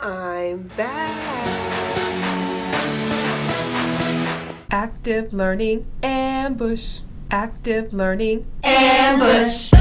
I'm back. Active Learning Ambush. Active Learning Ambush.